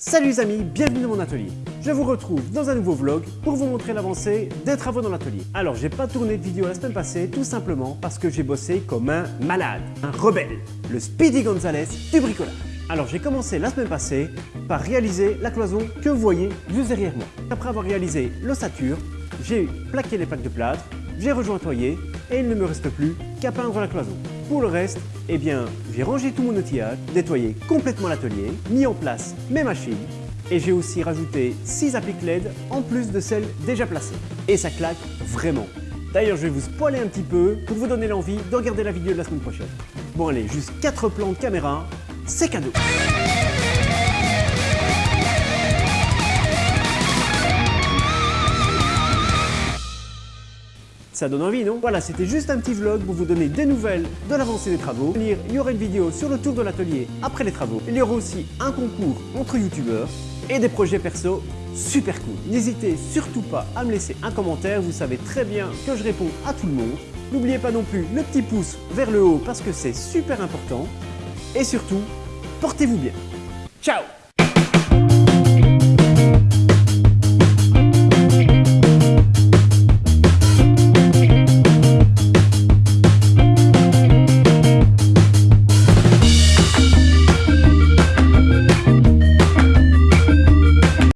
Salut les amis, bienvenue dans mon atelier. Je vous retrouve dans un nouveau vlog pour vous montrer l'avancée des travaux dans l'atelier. Alors j'ai pas tourné de vidéo la semaine passée tout simplement parce que j'ai bossé comme un malade, un rebelle, le Speedy Gonzalez du bricolage. Alors j'ai commencé la semaine passée par réaliser la cloison que vous voyez juste derrière moi. Après avoir réalisé l'ossature, j'ai plaqué les plaques de plâtre, j'ai rejointoyé et il ne me reste plus qu'à peindre la cloison. Pour le reste, eh bien, j'ai rangé tout mon outillage, nettoyé complètement l'atelier, mis en place mes machines et j'ai aussi rajouté 6 appliques LED en plus de celles déjà placées. Et ça claque vraiment. D'ailleurs, je vais vous spoiler un petit peu pour vous donner l'envie de regarder la vidéo de la semaine prochaine. Bon allez, juste 4 plans de caméra, c'est cadeau Ça donne envie, non? Voilà, c'était juste un petit vlog pour vous donner des nouvelles de l'avancée des travaux. Il y aura une vidéo sur le tour de l'atelier après les travaux. Il y aura aussi un concours entre youtubeurs et des projets perso super cool. N'hésitez surtout pas à me laisser un commentaire, vous savez très bien que je réponds à tout le monde. N'oubliez pas non plus le petit pouce vers le haut parce que c'est super important. Et surtout, portez-vous bien. Ciao